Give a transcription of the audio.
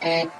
and